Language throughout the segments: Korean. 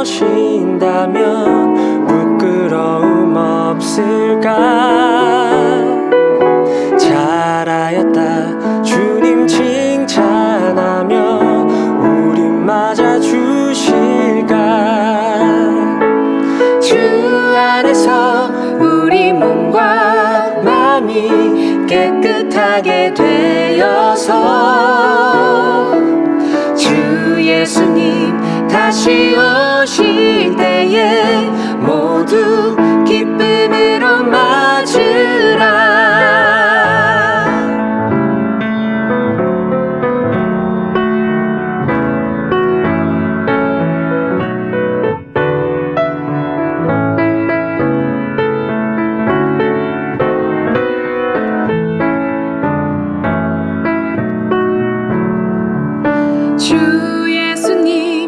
오신다면 부끄러움 없을까? 잘하였다. 주님 칭찬하며 우린 맞아주실까? 주 안에서 우리 몸과 마음이 깨끗하게 되어서 주 예수님 다시 오실 때에 모두 기쁨으로 맞으라. 주 예수님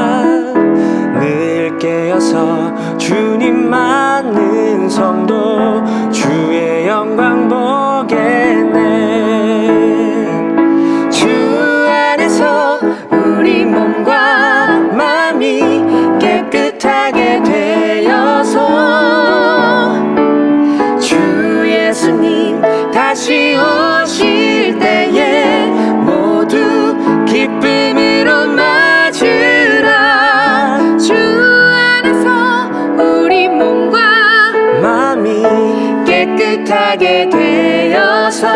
다시 오실 때에 모두 기쁨으로 맞으라. 주 안에서 우리 몸과 마음이 깨끗하게 되어서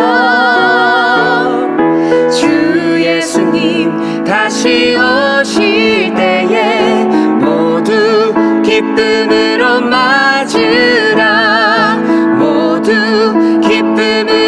주 예수님 다시 오실 때에 모두 기쁨으로 맞으라. 모두 기쁨으로